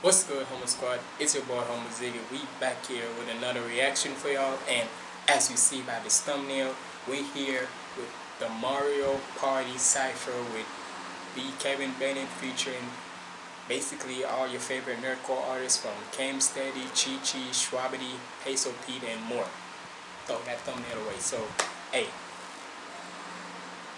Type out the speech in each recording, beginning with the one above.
What's good, Homo Squad? It's your boy, Homo Ziggy. We back here with another reaction for y'all. And as you see by this thumbnail, we're here with the Mario Party Cypher with B. Kevin Bennett featuring basically all your favorite nerdcore artists from Cam Steady, Chi Chi, Shwabadi, Peso Pete, and more. Throw that thumbnail away. So, hey,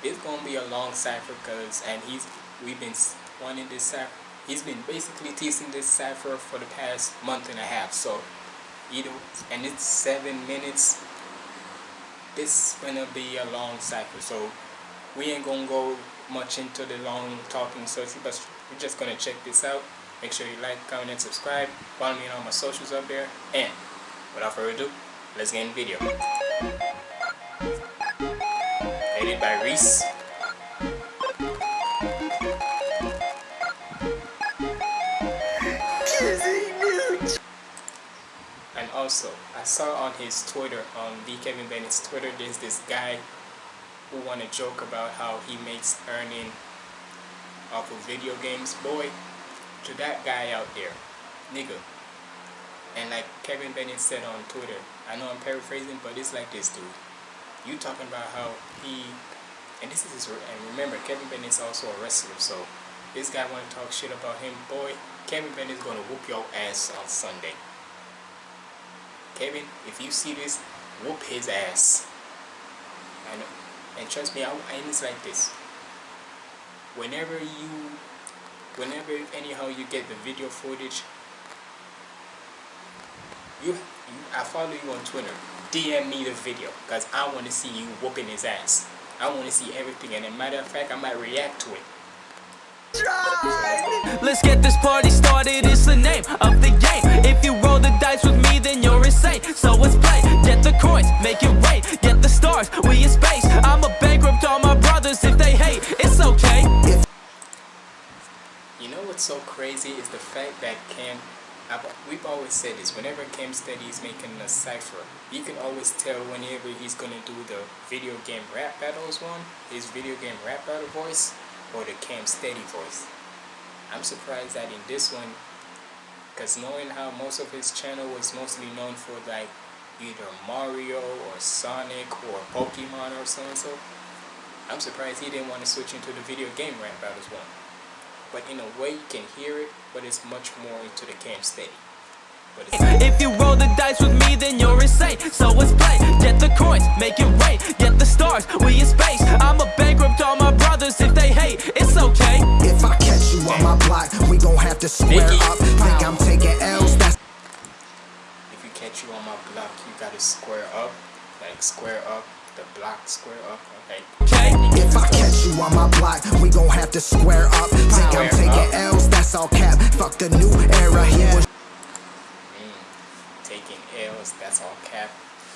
it's gonna be a long cipher because and he's we've been wanting this cipher he's been basically teasing this cipher for the past month and a half so you know and it's seven minutes. This gonna be a long cipher so we ain't gonna go much into the long talking so but we're just gonna check this out. Make sure you like comment and subscribe. Follow me on all my socials up there. And without further ado let's get in the video. Edited by Reese also I saw on his Twitter on the Kevin Bennett's Twitter there's this guy who wanna joke about how he makes earning off of video games. Boy to that guy out there nigga. And like Kevin Bennett said on Twitter I know I'm paraphrasing but it's like this dude. You talking about how he and this is his, and remember Kevin Bennett's also a wrestler so this guy want to talk shit about him boy Kevin Bennett is gonna whoop your ass on Sunday Kevin, if you see this, whoop his ass. And, and trust me, I, and it's like this. Whenever you, whenever anyhow you get the video footage, you, you I follow you on Twitter. DM me the video because I want to see you whooping his ass. I want to see everything, and a matter of fact, I might react to it. Let's get this party started, it's the name of the game. If you roll the dice with me, then you're insane. So let's play, get the coins, make it rain Get the stars, we in space. I'm a bankrupt all my brothers, if they hate, it's okay. You know what's so crazy is the fact that Cam I've, we've always said this, whenever Cam Steady is making a cipher, you can always tell whenever he's going to do the video game rap battles one, his video game rap battle voice, or the Cam Steady voice. I'm surprised that in this one, because knowing how most of his channel was mostly known for like either Mario or Sonic or Pokemon or so and so, I'm surprised he didn't want to switch into the video game rap battles one. But in a way you can hear it, but it's much more into the Cam Steady. If you roll the dice with me, then you're insane. So let's play. Get the coins, make it rain. Get the stars, we in space. I'm a bankrupt all my brothers. If they hate, it's okay. If I catch you on my block, we gon' have to square up. Think I'm taking L's, that's. If you catch you on my block, you gotta square up. Like square up, the block square up. Okay. If I catch you on my block, we gon' have to square up. Think I'm taking L's, that's all cap. Fuck the new era, he was L's, that's all cap.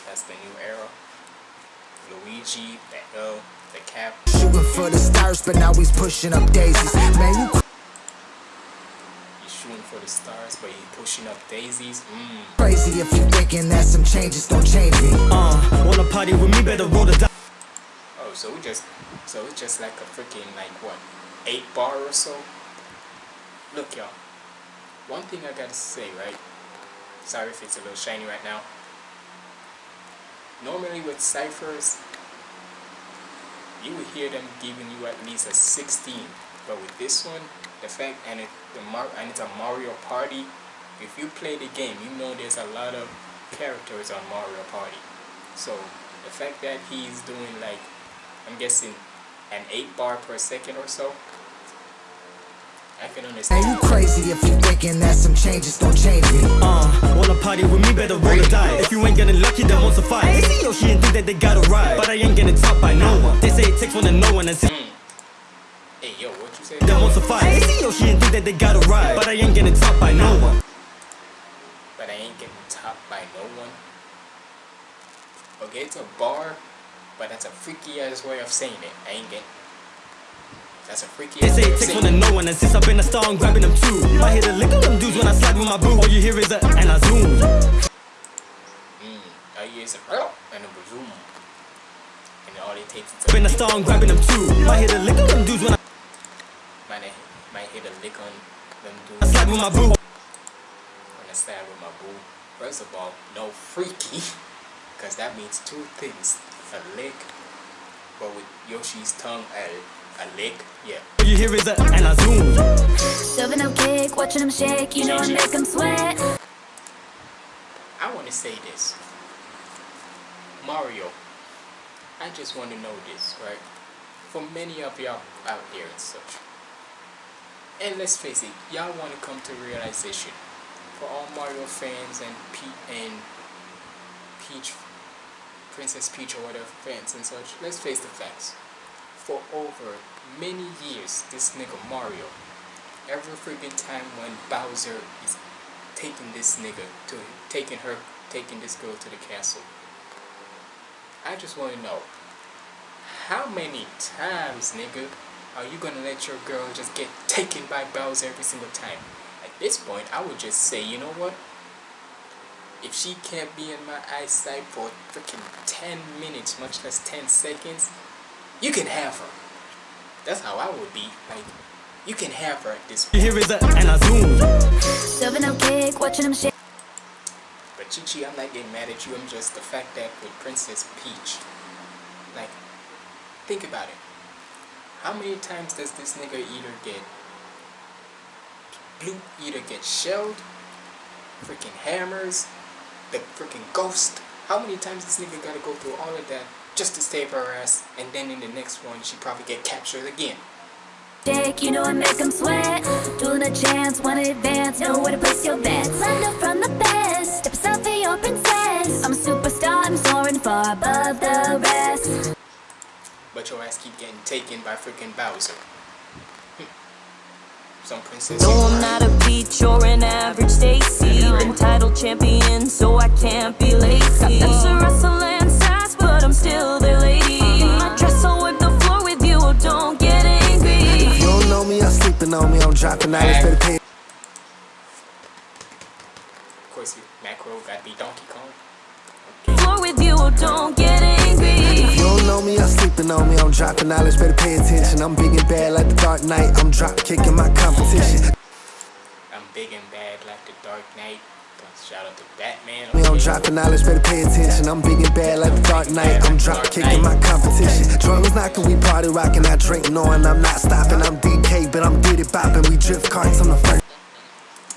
That's the new era. Luigi, the L, the cap. Shooting for the stars, but now he's pushing up daisies. Man, you He's shooting for the stars, but he's pushing up daisies. Mm. Crazy if you're thinking that some changes don't change me. Uh, wanna party with me? Better roll the dice. Oh, so we just, so it's just like a freaking like what, eight bar or so. Look, y'all. One thing I gotta say, right? Sorry if it's a little shiny right now. Normally with ciphers, you would hear them giving you at least a 16. But with this one, the fact and it the Mar and it's a Mario Party, if you play the game, you know there's a lot of characters on Mario Party. So the fact that he's doing like I'm guessing an 8 bar per second or so I can understand. Ain't you crazy if you thinking that some changes don't change me? Uh, wanna party with me, better roll the dice. If you ain't getting lucky, then won't suffice. They see Yoshi and think that they got it right. But I ain't getting top by no one. They say it takes one to know one and see. Mm. Hey, yo, what you say? That won't suffice. They see Yoshi and think that they got it right. But I ain't getting top by no one. But I ain't getting top by no one. Okay, it's a bar, but that's a freaky ass way of saying it. I ain't getting that's a freaky They say it takes one to know one, and since I've been a star, I'm grabbing them too. I hear the lick of them dudes when I slide with my boo. All you hear is a, and I zoom. Mm, all you hear is a, and a zoom. And all it takes is a. Been a star, I'm grabbing them too. I hear the lick of them dudes when I. Might, might hit a lick on them dudes. I slide with my boo. to side with my boo. First of all, no freaky, because that means two things: a lick, but with Yoshi's tongue, a a lick, yeah. All you hear is a and a zoom. Serving up cake, watching them shake, you know I make them sweat. I want to say this. Mario, I just want to know this, right? For many of y'all out there and such. And let's face it, y'all want to come to realization. For all Mario fans and Pe and Peach, Princess Peach or whatever fans and such, let's face the facts. For over many years, this nigga Mario, every freaking time when Bowser is taking this nigga to taking her taking this girl to the castle. I just want to know how many times, nigga, are you gonna let your girl just get taken by Bowser every single time? At this point, I would just say, you know what? If she can't be in my eyesight for freaking 10 minutes, much less 10 seconds, you can have her. That's how I would be. Like, you can have her at this You point. hear is a and a zoom. Serving up cake, watching them shake. But Chichi, I'm not getting mad at you. I'm just the fact that with Princess Peach, like, think about it. How many times does this nigga either get blue, either get shelled, freaking hammers, the freaking ghost? How many times this nigga gotta go through all of that just to save her ass, and then in the next one she probably get captured again? Dick, you know I make them sweat. Doing a chance, wanna advance, know where to place your bets. Learn up from the best, step aside for your princess. I'm a superstar, I'm soaring far above the rest. But your ass keep getting taken by freaking Bowser. Hmm. Some princess. No, I'm not a peach or an average Stacy. Been title champion, so I can't be lazy. Me, I'm dropping out, it's better pay Of course, you macro gotta be Donkey Kong. Floor with you, don't get angry. You don't know me, I'm sleeping on me, I'm dropping knowledge, better pay attention. I'm big and bad like the Dark Knight, I'm drop kicking my competition. I'm big and bad like the Dark Knight. Shout out to Batman. Me, I'm okay? dropping knowledge, better pay attention. I'm big and bad like the Dark Knight, I'm drop kicking my competition. Drums knocking, we party rocking, I drink knowing I'm not stopping. I'm DK, but I'm Diddy bopping, we drift carts, I'm the first.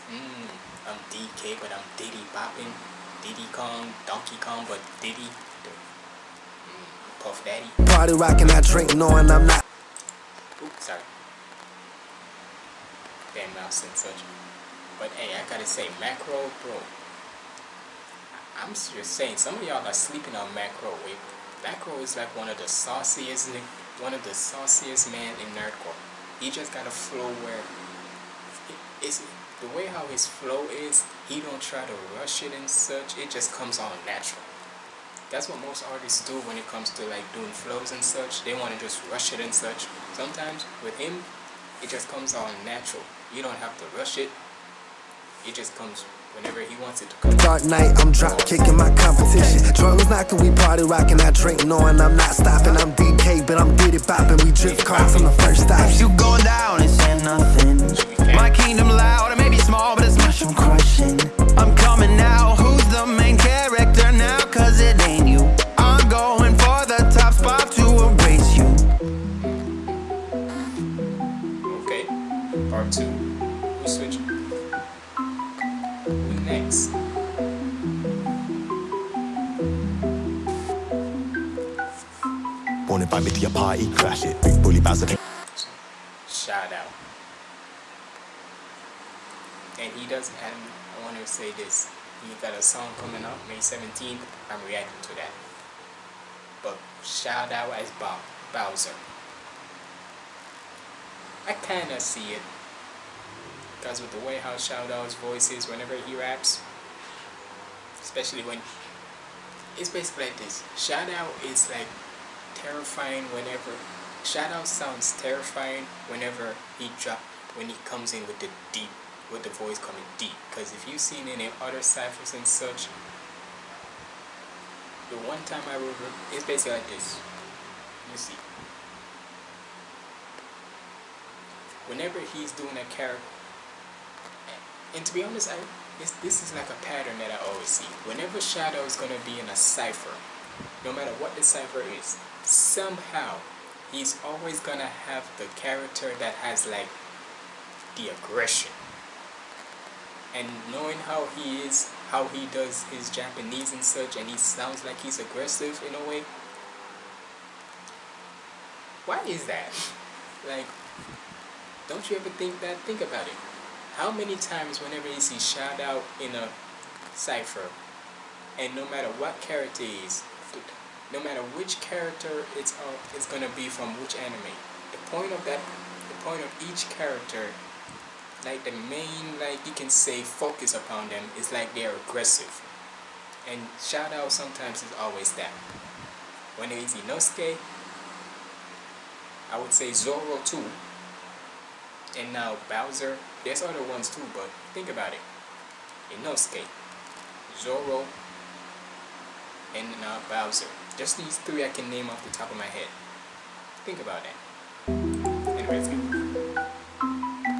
Mm, I'm DK, but I'm Diddy bopping. Diddy Kong, Donkey Kong, but Diddy. Mm, Puff Daddy. Party rocking, I drink knowing I'm not. Oops, sorry. Damn mouse and such. But hey, I gotta say, Macro, bro. I'm just saying, some of y'all are sleeping on Macro. Macro is like one of the sauciest, one of the sauciest man in nerdcore. He just got a flow where it's the way how his flow is. He don't try to rush it and such. It just comes on natural. That's what most artists do when it comes to like doing flows and such. They want to just rush it and such. Sometimes with him, it just comes on natural. You don't have to rush it. It just comes whenever he wants it to come. Dark night, I'm drop kicking my competition. Drums knocking, we party rocking, I drink knowing I'm not stopping. I'm DK, but I'm Diddy bopping, we drift carts, I'm the first stop. You going down and saying nothing. My kingdom loud, it may be small, but it's mushroom crushing. I'm coming now. Who's the main character now? Cause it ain't Wanna invite me to your party, crash it. Big bully Bowser. Shout out. And he does, and I want to say this. He got a song coming up May 17th. I'm reacting to that. But Shao Dow as Bob Bowser. I kind of see it. Because with the way how Shao Dow's voice is whenever he raps, especially when it's basically like this. Shao Dow is like terrifying whenever Shao Dow sounds terrifying whenever he drop when he comes in with the deep with the voice coming deep. Because if you've seen any other ciphers and such, the one time I remember it's basically like this. You see. Whenever he's doing a character And to be honest, I this, this is like a pattern that I always see. Whenever Shao Dow is gonna be in a cipher, no matter what the cipher is, somehow he's always gonna have the character that has like the aggression. And knowing how he is, how he does his Japanese and such, and he sounds like he's aggressive in a way. Why is that? Like, don't you ever think that? Think about it. How many times whenever you see Shao Dow in a cipher, and no matter what character is, no matter which character it's uh, it's gonna be from which anime, the point of that, the point of each character, like the main, like you can say, focus upon them is like they're aggressive, and Shao Dow sometimes is always that. When it is Inosuke, I would say Zoro too. And now Bowser, there's other ones too, but think about it. Inosuke, Zoro, and now Bowser. Just these three I can name off the top of my head. Think about that. Anyways,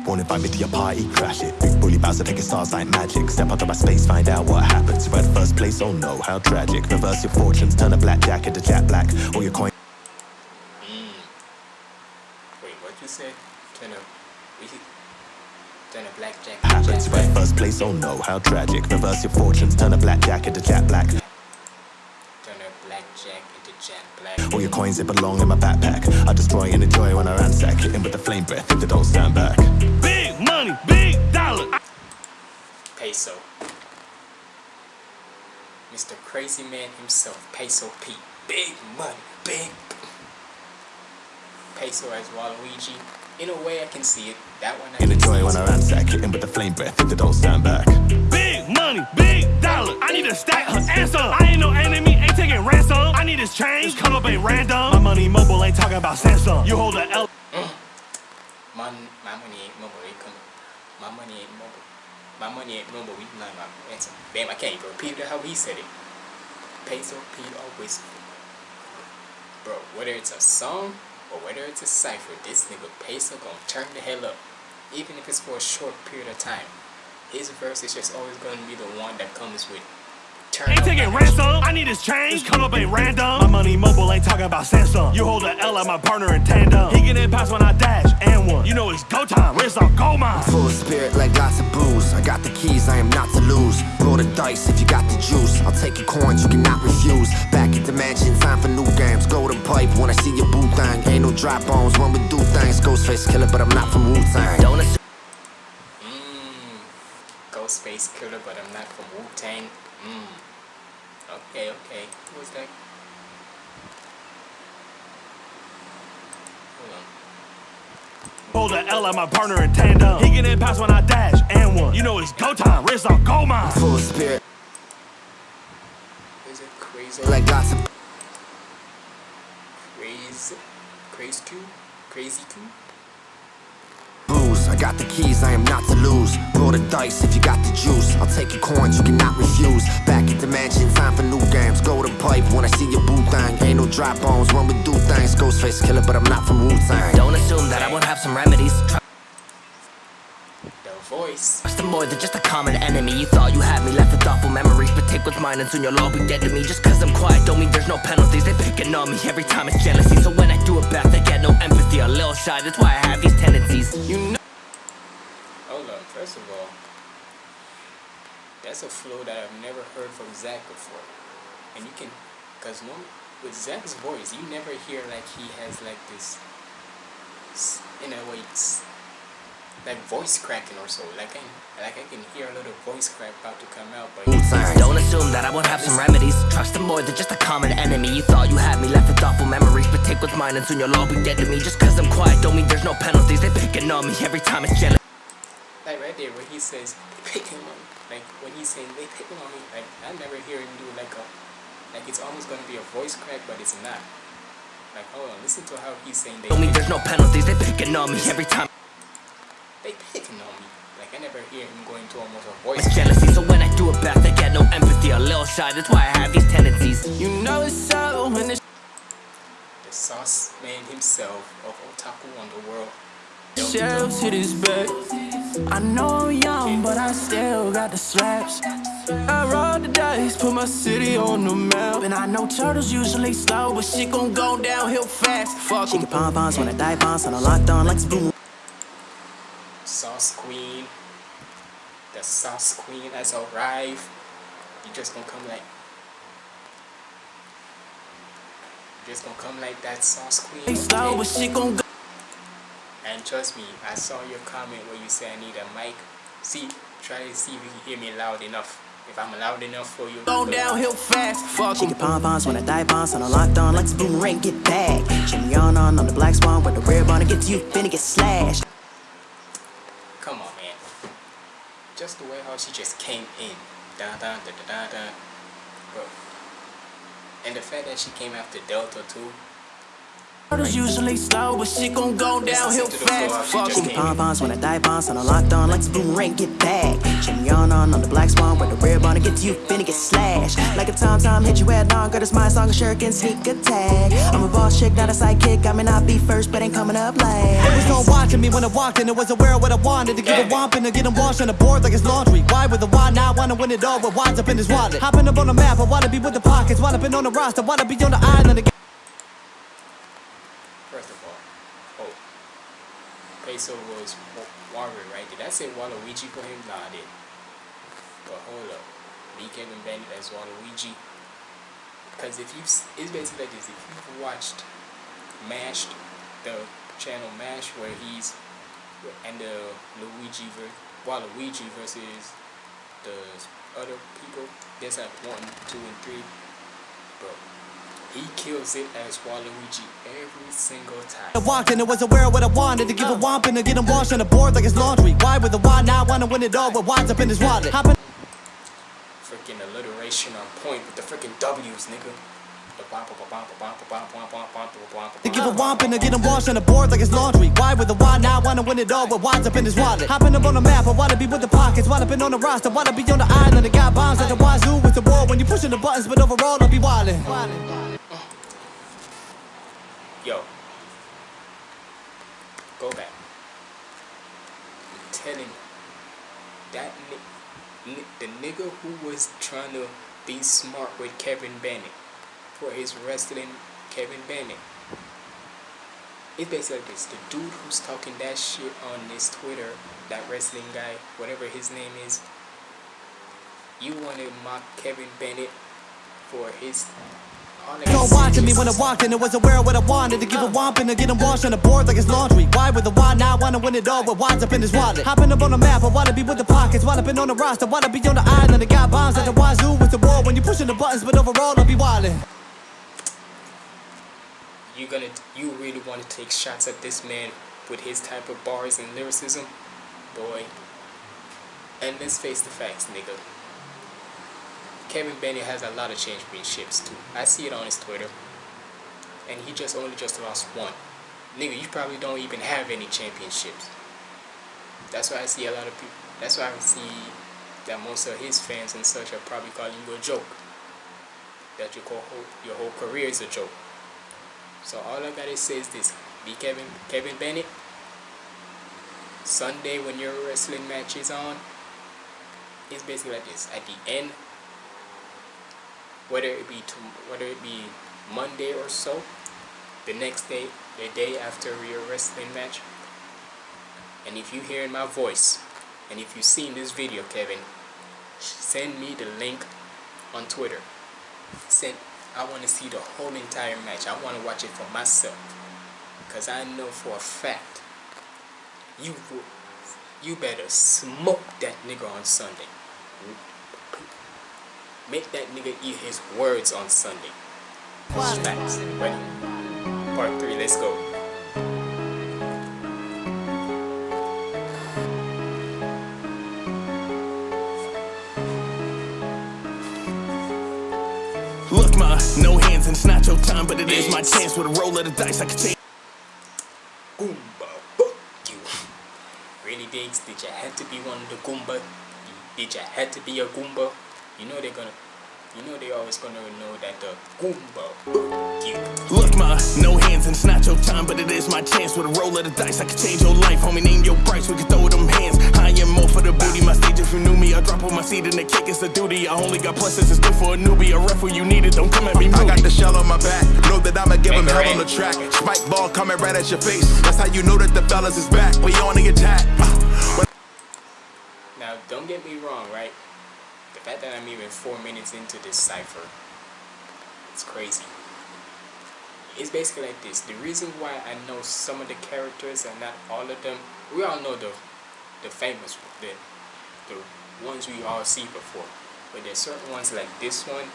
Won't invite me to your party, crash it. Big bully Bowser taking stars like magic. Step out of my space, find out what happens. At first place, oh no, how tragic. Reverse your fortunes, turn a black blackjack into Jack Black. All your coins. Hmm. wait, what you said? Turn a, turn a blackjack. happens. At first place, oh no, how tragic. Reverse your fortunes, turn a blackjack into Jack Black. Turn a blackjack into Jack Black. All your coins, they belong in my backpack. I destroy and enjoy when I ransack. Hitting with the flame breath, if they don't stand back. Big money, big dollar. Peso. Mr. Crazy Man himself, Peso P. Big money, big. Peso as Waluigi. In a way, I can see it. That one I And can enjoy see. when I ransack. Hitting with the flame breath, if they don't stand back. Big money, big dollar. I need to stack her answer. I ain't no enemy, ain't taking ransom. I need this change, come up ain't random. My money mobile ain't talking about Samsung. You hold a L. Mm. My, my money ain't mobile. They come. My money ain't mobile. My money ain't mobile. We learn my answer. Damn, I can't even repeat it how he said it. Peso P always. Bro, whether it's a song or whether it's a cipher, this nigga Peso gonna turn the hell up. Even if it's for a short period of time. His verse is just always gonna be the one that comes with turn Ain't taking energy. ransom. I need this change, come up ain't random. My money mobile ain't talking about Samsung. You hold a L like my partner in tandem. He getting past when I dash and one. You know it's go time. Where's on gold mine. Full of spirit like lots of booze. I got the keys, I am not to lose. Roll the dice if you got the juice. I'll take your coins, you cannot refuse. Back at the mansion, time for new games. Golden pipe when I see your boo thing. Ain't no dry bones when we do things. Ghostface killer, but I'm not from Wu Tang. Don't assume Mmm. Ghostface Killer, but I'm not from Wu Tang. Mmm. Okay, okay. Who was that? Hold on. Hold a L like my partner in tandem. He get in past when I dash and one. You know it's go time. Wrist on gold mine. full of spirit Is it crazy? like lots of crazy, crazy Q, crazy Q. booze. I got the keys, I am not to lose. Roll the dice if you got the juice. I'll take your coins, you cannot refuse. Back at the mansion, time for new games. Golden pipe when I see your boo thing. Ain't no dry bones when we do things. Ghostface killer, but I'm not from Wu Tang. Don't assume that I won't have some remedies. The voice. Trust them more than just a common enemy. You thought you had me, left with thoughtful memories. But take what's mine and soon you'll all be dead to me. Just cause I'm quiet don't mean there's no penalties. They picking on me every time it's jealousy. So when I do it back, they get no empathy. A little shy, that's why I have these tendencies. You know. First of all, that's a flow that I've never heard from Zach before, and you can, cause no, with Zach's voice, you never hear like he has like this, in a way, like voice cracking or so. Like I, like I can hear a little voice crack about to come out, but. Don't assume that I won't have some remedies. Trust them more than just a common enemy. You thought you had me, left with thoughtful memories. But take what's mine and soon you'll all be dead to me. Just cause I'm quiet don't mean there's no penalties. They picking on me every time it's jealous. Like right there where he says they picking on me. Like when he's saying they picking on me, like I never hear him do like a like it's almost gonna be a voice crack, but it's not. Like hold on, listen to how he's saying they Don't mean there's no penalties. They picking on me every time they picking on me. Like I never hear him going to almost a voice it's jealousy. So when I do it back, I get no empathy. A little shy, that's why I have these tendencies. You know it's so when it's the sauce man himself of Otaku Underworld. Shells hit his back. I know I'm young, but I still got the slaps. I roll the dice, put my city on the map. And I know turtles usually slow, but shit gon' go downhill fast. Fuck She get pom poms when I die bombs, and I locked on like spoon. Sauce Queen. The Sauce Queen has arrived. You just gonna come like. You just gonna come like that Sauce Queen. Slow, but shit gon' go. And trust me, I saw your comment where you say I need a mic. See, try to see if you can hear me loud enough. If I'm loud enough for you. Go downhill fast. Fuck She get pom poms when I die bombs, and I locked on like spoon ring, get back. Jimmy on on, on the black swan, with the rare bond, it gets you, finna get slashed. Come on, man. Just the way how she just came in. Da da da da da da. Bro. And the fact that she came after Delta too. Turtles usually slow, but shit gon' go downhill to the floor, fast. she Fuck just get came pom poms when I die bombs, and I locked on like spoon ring, get back. Jimmy on on, on the black swan, with the rare bond, it gets you, finna get slashed. Like a tom tom hit you head on, got a smile song, a shuriken, sneak attack. I'm a boss chick, not a sidekick. I may not be first, but ain't coming up last. There was no watching me when I walked in. I was aware of what I wanted to give a womp and to get them washed on the board like it's laundry. Why with the why now? Wanna win it all with wines up in his wallet. Hopping up on the map, I wanna be with the pockets. Wanna be on the roster, wanna be on the island again. First of all, oh, Peso was Wa- Warrior, right? Did I say Waluigi for him? Nah, I didn't. But hold up, me Kevin Bennett as Waluigi. Because if you, it's basically like this. If you've watched Mashed, the channel Mash, where he's and the Luigi ver Waluigi versus the other people, there's like one, two, and three. Bro, he kills it as Waluigi every single time. I walked and it was aware of what I wanted to give a womp and to get him washed on the board like his laundry. Why with a why now? I wanna win it all, but winds up in his wallet. Hoppin freaking alliteration on point with the freaking W's, nigga. They give a womp and they get him washed on the board like it's laundry. Why with a why now? Wanna win it all, but winds up in his wallet. Hopping up on the map, I wanna be with the pockets. Wanna been on the roster, wanna be on the island. I got bombs like the wazoo with the war when you pushing the buttons, but overall, I'll be wildin'. Yo. Go back. I'm telling. That ni- ni- the nigga who was trying to be smart with Kevin Bennett for his wrestling Kevin Bennett. It's basically like this. The dude who's talking that shit on this Twitter, that wrestling guy, whatever his name is, you want to mock Kevin Bennett for his. I No watching me when I walked in, I was aware of what I wanted to give a womp and to get them washed on the board like it's laundry. Why with the why now? Wanna win it all with wines up in his wallet. Hopping up on the map, I wanna be with the pockets. Wanna be on the roster, wanna be on the island. I got bombs at the wazoo with the war when you pushing the buttons, but overall I'll be wildin'. you gonna you really want to take shots at this man with his type of bars and lyricism boy and let's face the facts nigga Kevin Bennett has a lot of championships too. I see it on his Twitter and he just only just lost one. Nigga you probably don't even have any championships. That's why I see a lot of people that's why I see that most of his fans and such are probably calling you a joke. That your whole your whole career is a joke. So all I gotta say is this: be Kevin Kevin Bennett. Sunday when your wrestling match is on, it's basically like this. At the end, whether it be to, whether it be Monday or so, the next day, the day after your wrestling match, and if you hearing my voice, and if you seen this video, Kevin, send me the link on Twitter. Send I want to see the whole entire match. I want to watch it for myself. Because I know for a fact, you you better smoke that nigga on Sunday. Make that nigga eat his words on Sunday. That's facts. Ready? Part 3, let's go. Look, ma, no hands and it's not your time, but it is my chance with a roll of the dice. I can change. Goomba, fuck you. Really, Diggs? Did you have to be one of the Goomba? Did you have to be a Goomba? You know they're gonna. you know they always gonna know that the Goomba. Look, ma, no hands and it's not your time, but it is my chance. With a roll of the dice, I can change your life. Homie, name your price, we can throw them hands. I am more for the booty. My stage, if you knew me, I drop on my seat and the kick is a duty. I only got pluses, it's good for a newbie. A ref when you need it, don't come at me. I got the shell on my back. Know that I'ma give Make him hell on the track. Spike ball coming right at your face. That's how you know that the fellas is back. We on the attack. Now, don't get me wrong, right? The fact that I'm even four minutes into this cipher, it's crazy. It's basically like this. The reason why I know some of the characters and not all of them, we all know the the famous, the the ones we all see before. But there's certain ones like this one.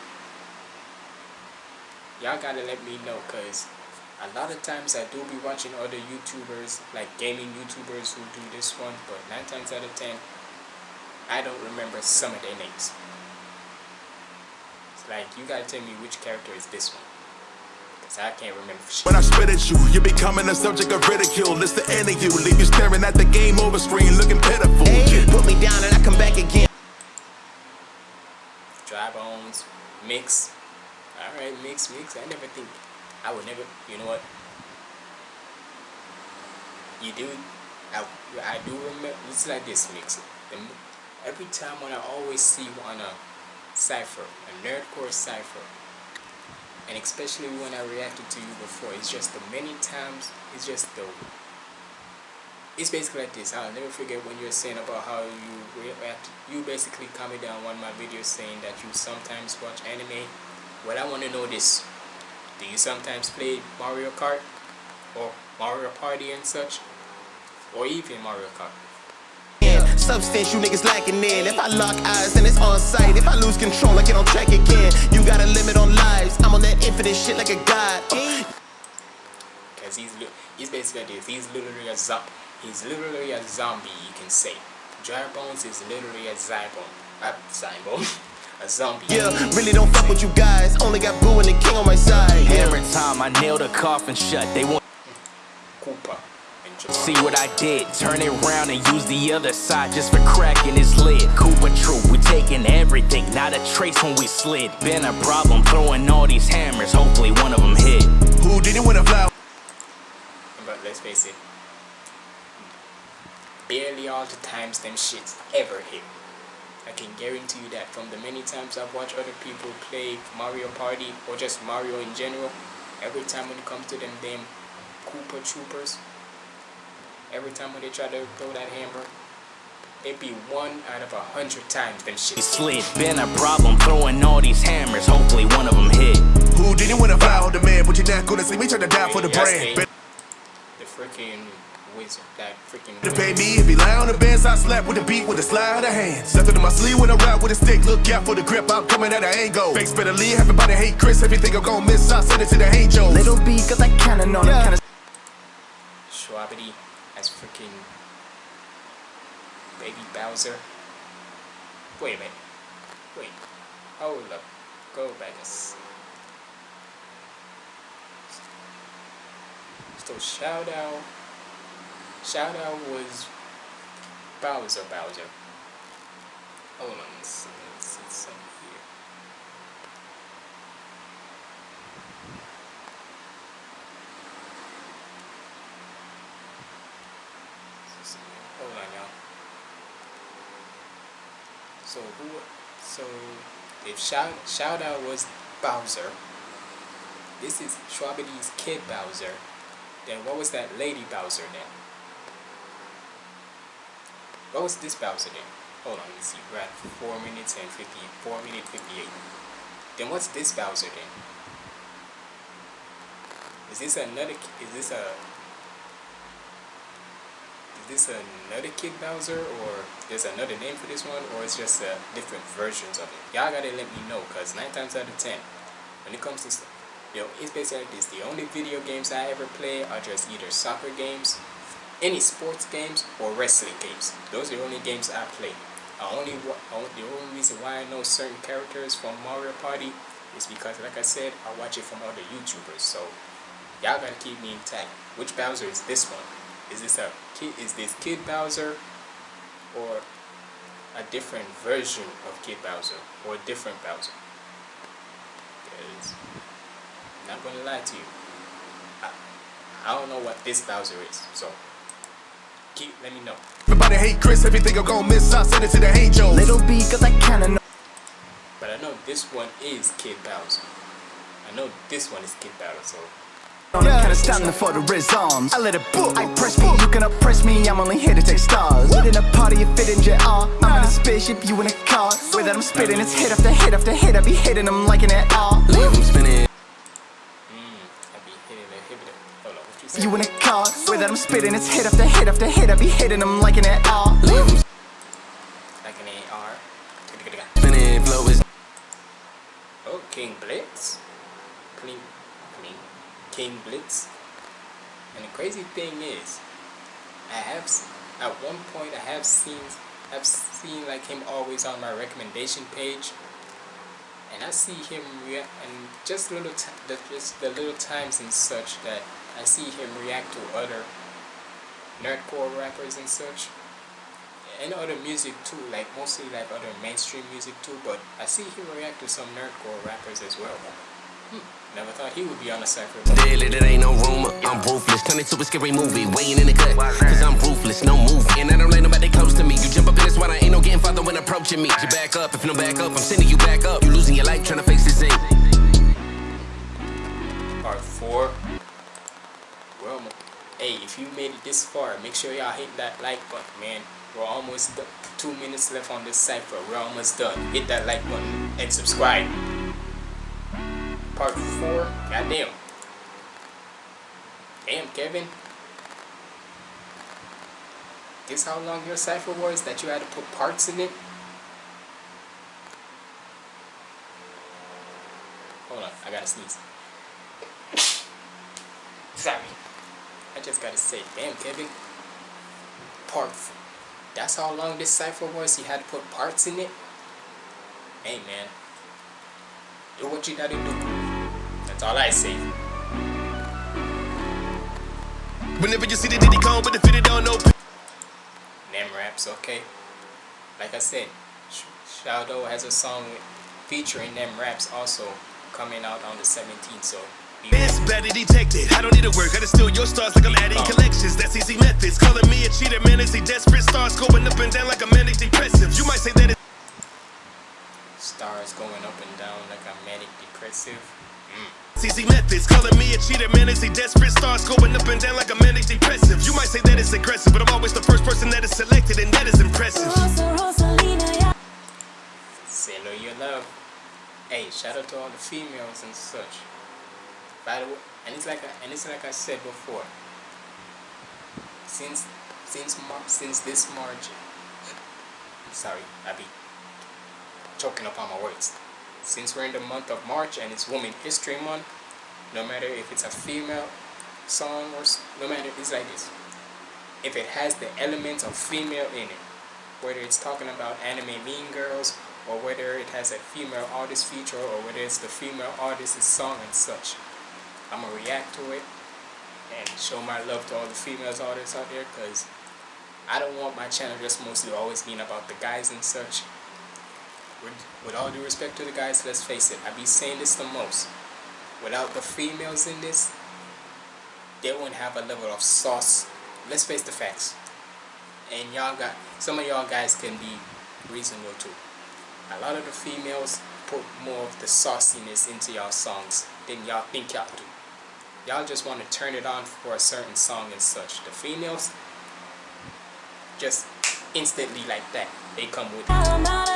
Y'all gotta let me know, cause a lot of times I do be watching other YouTubers, like gaming YouTubers who do this one, but nine times out of ten, I don't remember some of their names. It's like, you gotta tell me which character is this one. Because I can't remember shit. When I spit at you, you're becoming a subject of ridicule. It's the end of you. Leave you staring at the game over screen, looking pitiful. Put me down and I come back again. Dry Bones, Mix. Alright, Mix, Mix. I never think, I would never, you know what? You do, I, I do remember, it's like this Mix. The, every time when I always see you on a uh, cipher, a nerdcore cipher, and especially when I reacted to you before, it's just the many times, it's just the it's basically like this. I'll never forget when you were saying about how you react. You basically comment down one of my videos saying that you sometimes watch anime. Well, I want to know this. Do you sometimes play Mario Kart? Or Mario Party and such? Or even Mario Kart? Substance you niggas lacking in. If I lock eyes, then it's on sight. If I lose control, I get on track again. You got a limit on lives. I'm on that infinite shit like a god. Because he's, he's basically this. He's literally a zombie. He's literally a zombie, you can say. Dry Bones is literally a Zybone. Uh, Zybone. a zombie. Yeah, really don't fuck with you guys. Only got Boo and the king on my side. Yeah. Every time I nail the coffin shut, they want Koopa. And Jabbar. see what I did. Turn it round and use the other side just for cracking his lid. Cooper true, we taking everything, not a trace when we slid. Been a problem throwing all these hammers, hopefully one of them hit. Who didn't win a flower? But let's face it, barely all the times them shits ever hit. I can guarantee you that from the many times I've watched other people play Mario Party or just Mario in general, every time when it comes to them damn Koopa Troopas, every time when they try to throw that hammer, it'd be one out of a hundred times them shits. Slid, been a problem throwing all these hammers, hopefully one of them hit. Who didn't win a flower? The man, but you're not gonna see me try to die for the Yes, brand. they- The freaking wizard, that freaking To pay me if he lie on the bench, I slap with the beat with a slide of the hands. Left it in my sleeve when I rap with a stick. Look out for the grip, I'm coming at an angle. Fakes better leave, everybody hate Chris. Everything I'm gonna miss, I send it to the angels. Little B, cause I kinda know that kinda Shwabadi as freaking Baby Bowser. Wait a minute. Wait. Hold up. Go back So shout out. Shao Dow was Bowser Bowser. Hold on, let's see, let's see here. Let's see, Hold on, y'all. So who? So if shout Shao Dow was Bowser, this is Shwabadi's kid Bowser. Then what was that lady Bowser then? What was this Bowser then? Hold on, let's see. We're at four minutes and fifty four minute fifty eight. Then what's this Bowser then? Is this another? Is this a? Is this another Kid Bowser, or there's another name for this one, or it's just uh, different versions of it? Y'all gotta let me know, cause nine times out of ten, when it comes to, st- yo, it's basically like this. The only video games I ever play are just either soccer games, any sports games, or wrestling games. Those are the only games I play. I only, the only reason why I know certain characters from Mario Party is because, like I said, I watch it from other YouTubers. So y'all gotta keep me intact. Which Bowser is this one? Is this a kid? Is this Kid Bowser, or a different version of Kid Bowser, or a different Bowser? Cause I'm not gonna lie to you. I, I don't know what this Bowser is, so keep let me know. Everybody hate Chris, everything I'm gonna miss, I send it to the angels. Little B, cause I kinda know. But I know this one is Kid Bowser. I know this one is Kid Bowser, so Yeah. Kinda standing for the rhythms. I let it book. I press me, you can oppress me. I'm only here to take stars. Within a party, you fit in JR. I'm in a spaceship, you in a car. Way that I'm spitting, it's hit after hit after hit. I be hitting them like an all. Leave them spinning. I be hitting the hip Hold on, what you in a car. Way that I'm spitting, it's hit after hit after hit. I be hitting them like an all. Leave them Like an AR. spinning. Flow is Oh, King Blitz. King Blitz. And the crazy thing is, I have at one point I have seen I've seen like him always on my recommendation page, and I see him react and just little the just the little times and such that I see him react to other nerdcore rappers and such and other music too, like mostly like other mainstream music too, but I see him react to some nerdcore rappers as well. Never thought he would be on a cypher. Daily, there ain't no rumor. I'm ruthless. Turn into a scary movie. Weighing in the cut. Cause I'm ruthless. No move. And I don't let nobody close to me. You jump up in this water. Ain't no getting farther when approaching me. You back up. If you don't back up, I'm sending you back up. You losing your life trying to face this thing. Part 4. Well, hey, if you made it this far, make sure y'all hit that like button, man. We're almost done. Two minutes left on this cypher. We're almost done. Hit that like button and subscribe. Part 4. Goddamn. Damn, Kevin. Guess how long your cipher was that you had to put parts in it? Hold on, I gotta sneeze. Sorry. I just gotta say, damn, Kevin. Parts. That's how long this cipher was? You had to put parts in it? Hey, man. Do what you gotta do. That's all I say. Whenever you see the Diddy Kong with the fitted on no NemRaps, okay? Like I said, Shao Dow has a song featuring NemRaps also coming out on the 17th, so It's better detected. I don't need to work. I just steal your stars like I'm adding collections. That's easy methods. Calling me a cheater, man. It's a desperate stars going up and down like a manic depressive. You might say that stars going up and down like a manic depressive. Mm. Easy methods. Calling me a cheater, man. It's a desperate stars going up and down like a manic depressive. You might say that it's aggressive, but I'm always the first person that is selected, and that is impressive. Sailor your love. Hey, shout out to all the females and such. By the way, and it's like I, and it's like I said before. Since since since this March, I'm sorry, I be choking up on my words. Since we're in the month of March and it's Women History Month, no matter if it's a female song or no matter it's like this. If it has the elements of female in it, whether it's talking about anime Mean Girls or whether it has a female artist feature or whether it's the female artist's song and such. I'm gonna react to it and show my love to all the females artists out there because I don't want my channel just mostly always being about the guys and such. With, with all due respect to the guys, let's face it, I be saying this the most. Without the females in this, they won't have a level of sauce. Let's face the facts. And y'all got some of y'all guys can be reasonable too. A lot of the females put more of the sauciness into y'all songs than y'all think y'all do. Y'all just want to turn it on for a certain song and such. The females just instantly like that. They come with it.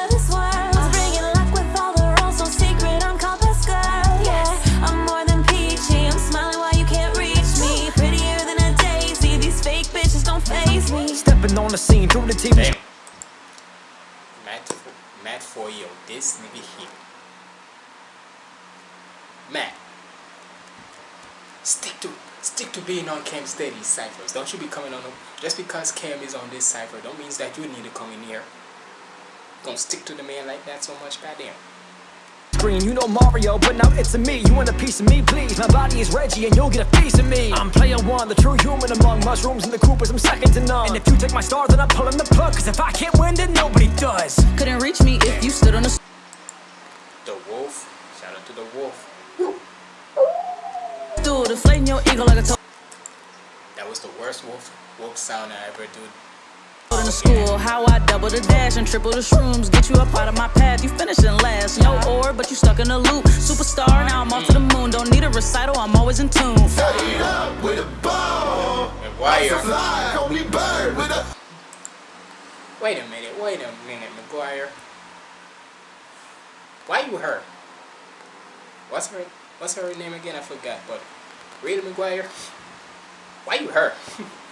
On the scene through the TV. Damn. Matt, Matt for you. This nigga here. Matt. Stick to stick to being on Cam Steady ciphers. Don't you be coming on them. Just because Cam is on this cipher, don't means that you need to come in here. Don't stick to the man like that so much, goddamn. Screen, you know Mario, but now it's a me. You want a piece of me, please? My body is Reggie, and you'll get a piece of me. I'm player one, the true human among mushrooms and the Koopas. I'm second to none. And if you take my star, then I'm pulling the plug. Cause if I can't win, then nobody does. Couldn't reach me if you stood on the The Wolf. Shout out to the wolf. Do deflating your ego like a toad That was the worst wolf wolf sound I ever did. In the school. How I double the dash and triple the shrooms. Get you up out of my path. You finishing last. No or, but you stuck in a loop. Superstar, now I'm off to the mm. moon. Don't need a recital, I'm always in tune. Stayed up with a ball. And wire. Fly, call bird with a. Wait a minute, wait a minute, McGuire. Why you her? What's her what's her name again? I forgot, but Rita McGuire. Why you her?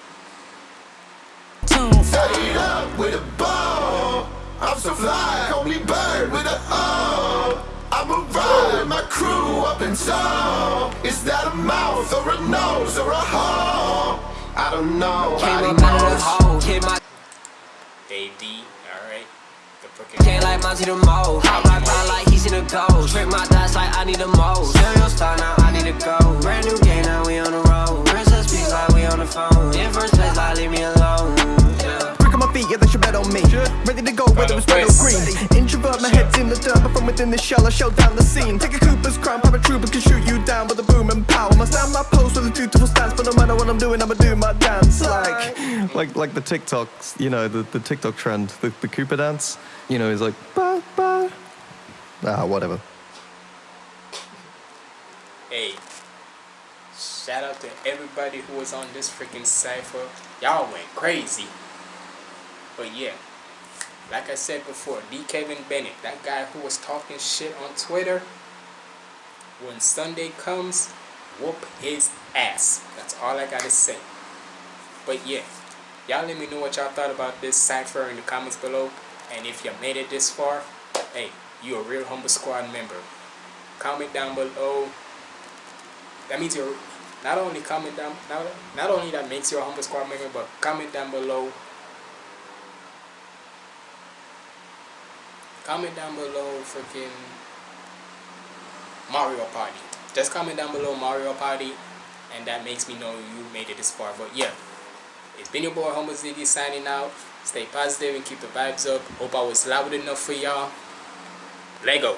Tune. Stayed up with a ball. I'm so fly, call me bird with a O. I'ma ride my crew up in tall. Is that a mouth or a nose or a hole? I don't know. Came Nobody up out of the knows. hole, hit my Dave D, alright. The freaking Can't like Monty the most. I rock out like he's in a ghost. Trick my dots like I need the most. Stereo star now I need to go. Brand new game now we on the road. Princess speaks like we on the phone. In first place like leave me alone. Yeah. Brick on my feet, yeah, they should bet on me. Ready to go, whether it's red or green. Introvert, my head's in the dirt, but from within the shell, I show down the scene. Take a Koopa's crown, Paratroopa can shoot you down with a boom and power. Must stand my post with a dutiful stance, but no matter what I'm doing, I'ma do my dance. Like, like, like the TikToks, you know, the, the TikTok trend, the, the Cooper dance. You know, he's like, ba ba. Ah, whatever. Hey, shout out to everybody who was on this freaking cipher. Y'all went crazy. But yeah, like I said before, D. Kevin Bennett, that guy who was talking shit on Twitter, when Sunday comes, whoop his ass. That's all I gotta say. But yeah, y'all let me know what y'all thought about this cipher in the comments below. And if you made it this far, hey, you're a real Humble Squad member. Comment down below that means you're not only comment down not, not only that makes you a humble squad member but comment down below comment down below freaking Mario Party. Just comment down below Mario Party and that makes me know you made it this far. But yeah it's been your boy Humble Ziggy signing out. Stay positive and keep the vibes up. Hope I was loud enough for y'all. Lego